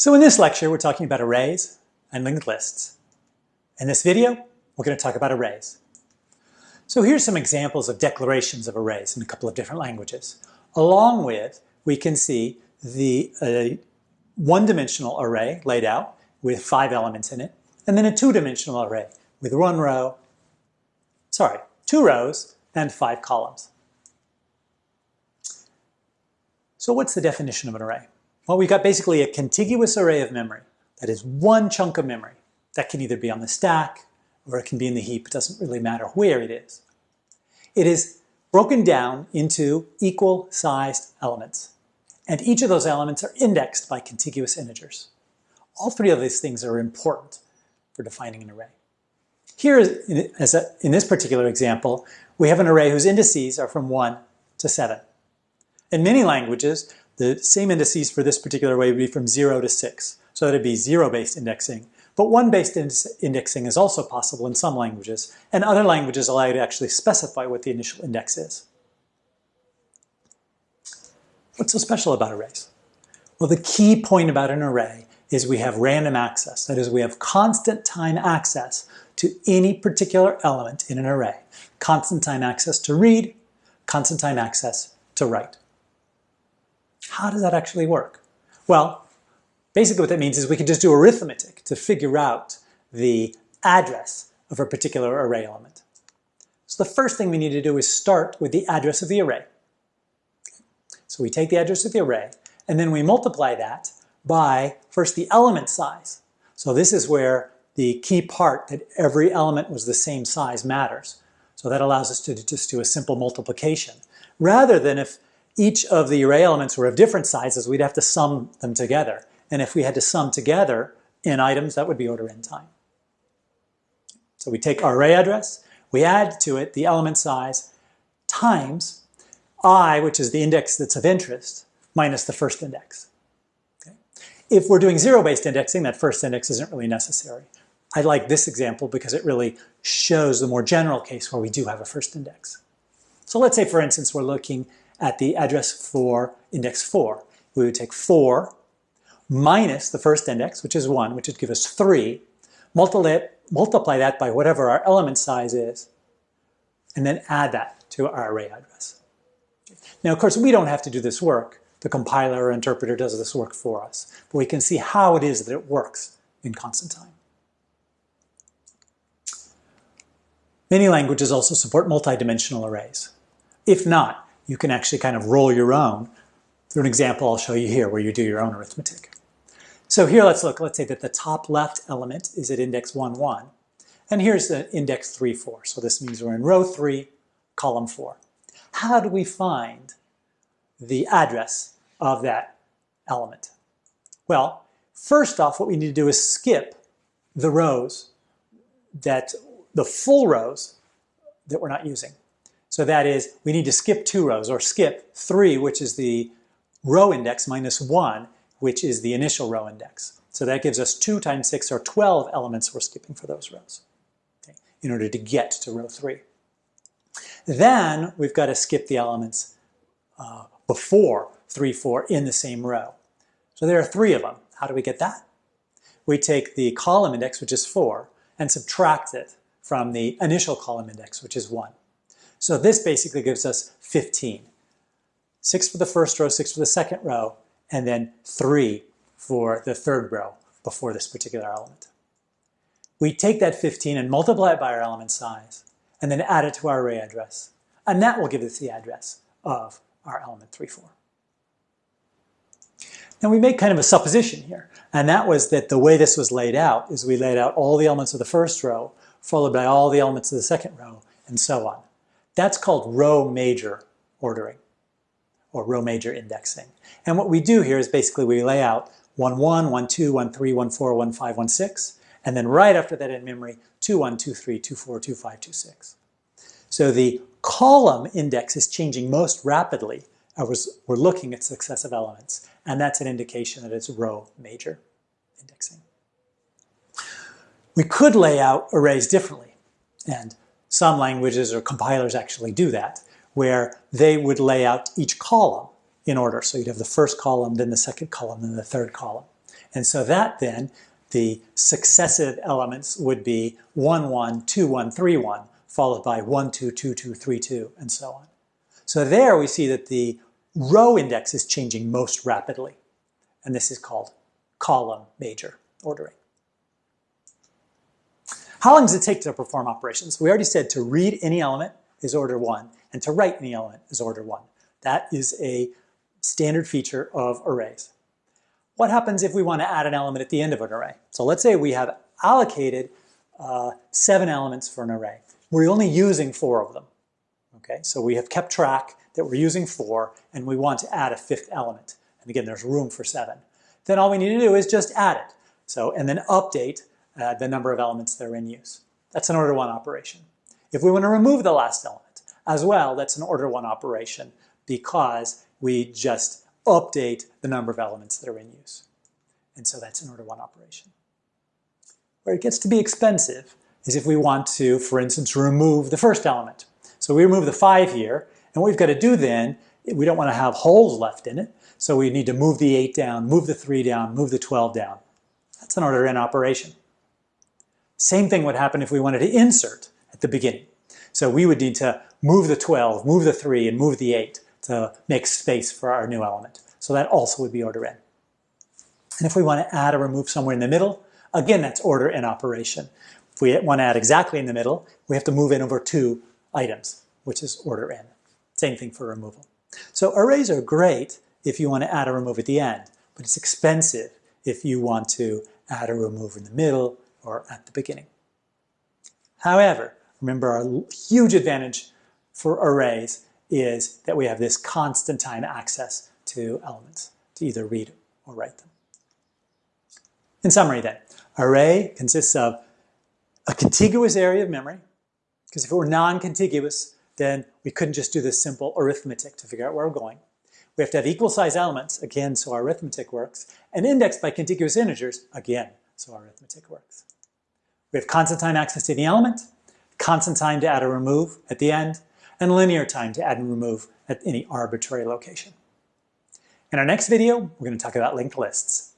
So in this lecture, we're talking about arrays and linked lists. In this video, we're going to talk about arrays. So here's some examples of declarations of arrays in a couple of different languages. Along with, we can see the uh, one-dimensional array laid out with five elements in it, and then a two-dimensional array with one row, sorry, two rows and five columns. So what's the definition of an array? Well, we've got basically a contiguous array of memory. That is one chunk of memory. That can either be on the stack or it can be in the heap. It doesn't really matter where it is. It is broken down into equal sized elements. And each of those elements are indexed by contiguous integers. All three of these things are important for defining an array. Here, as a, in this particular example, we have an array whose indices are from 1 to 7. In many languages, the same indices for this particular array would be from 0 to 6. So that would be zero-based indexing. But one-based indexing is also possible in some languages, and other languages allow you to actually specify what the initial index is. What's so special about arrays? Well, the key point about an array is we have random access. That is, we have constant time access to any particular element in an array. Constant time access to read, constant time access to write. How does that actually work? Well, basically what that means is we can just do arithmetic to figure out the address of a particular array element. So the first thing we need to do is start with the address of the array. So we take the address of the array, and then we multiply that by, first, the element size. So this is where the key part that every element was the same size matters. So that allows us to just do a simple multiplication. Rather than if each of the array elements were of different sizes, we'd have to sum them together. And if we had to sum together in items, that would be order n time. So we take our array address, we add to it the element size times i, which is the index that's of interest, minus the first index. Okay? If we're doing zero-based indexing, that first index isn't really necessary. I like this example because it really shows the more general case where we do have a first index. So let's say, for instance, we're looking at the address for index 4. We would take 4 minus the first index, which is 1, which would give us 3, multiply, multiply that by whatever our element size is, and then add that to our array address. Now, of course, we don't have to do this work. The compiler or interpreter does this work for us. But we can see how it is that it works in constant time. Many languages also support multidimensional arrays. If not, you can actually kind of roll your own through an example I'll show you here where you do your own arithmetic. So here let's look, let's say that the top left element is at index 1, 1. And here's the index 3, 4. So this means we're in row 3, column 4. How do we find the address of that element? Well, first off, what we need to do is skip the rows that, the full rows that we're not using. So that is, we need to skip two rows, or skip three, which is the row index, minus one, which is the initial row index. So that gives us two times six, or 12 elements we're skipping for those rows, okay, in order to get to row three. Then we've got to skip the elements uh, before 3, 4 in the same row. So there are three of them. How do we get that? We take the column index, which is 4, and subtract it from the initial column index, which is 1. So this basically gives us 15. Six for the first row, six for the second row, and then three for the third row before this particular element. We take that 15 and multiply it by our element size, and then add it to our array address. And that will give us the address of our element 3, 4. Now we make kind of a supposition here, and that was that the way this was laid out is we laid out all the elements of the first row, followed by all the elements of the second row, and so on. That's called row major ordering or row major indexing. And what we do here is basically we lay out 1, 1, 1, 2, 1, 3, 1, 4, 1, 5, 1, 6, and then right after that in memory, 2, 1, 2, 3, 2, 4, 2, 5, 2, 6. So the column index is changing most rapidly as we're looking at successive elements, and that's an indication that it's row major indexing. We could lay out arrays differently, and some languages or compilers actually do that, where they would lay out each column in order. So you'd have the first column, then the second column, then the third column. And so that then, the successive elements would be 1, 1, 2, 1, 3, 1, followed by 1, 2, 2, 2, 3, 2, and so on. So there we see that the row index is changing most rapidly. And this is called column major ordering. How long does it take to perform operations? We already said to read any element is order 1, and to write any element is order 1. That is a standard feature of arrays. What happens if we want to add an element at the end of an array? So let's say we have allocated uh, seven elements for an array. We're only using four of them. Okay, so we have kept track that we're using four, and we want to add a fifth element. And again, there's room for seven. Then all we need to do is just add it. So, and then update uh, the number of elements that are in use. That's an order one operation. If we want to remove the last element as well, that's an order one operation because we just update the number of elements that are in use. And so that's an order one operation. Where it gets to be expensive is if we want to, for instance, remove the first element. So we remove the five here, and what we've got to do then, we don't want to have holes left in it, so we need to move the eight down, move the three down, move the 12 down. That's an order n operation. Same thing would happen if we wanted to insert at the beginning. So we would need to move the 12, move the 3, and move the 8 to make space for our new element. So that also would be order n. And if we want to add or remove somewhere in the middle, again, that's order n operation. If we want to add exactly in the middle, we have to move in over two items, which is order n. Same thing for removal. So arrays are great if you want to add or remove at the end, but it's expensive if you want to add or remove in the middle or at the beginning. However, remember our huge advantage for arrays is that we have this constant time access to elements to either read or write them. In summary then, array consists of a contiguous area of memory, because if it were non-contiguous, then we couldn't just do this simple arithmetic to figure out where we're going. We have to have equal size elements, again, so our arithmetic works, and indexed by contiguous integers, again, so our arithmetic works. We have constant time access to the element, constant time to add or remove at the end, and linear time to add and remove at any arbitrary location. In our next video, we're going to talk about linked lists.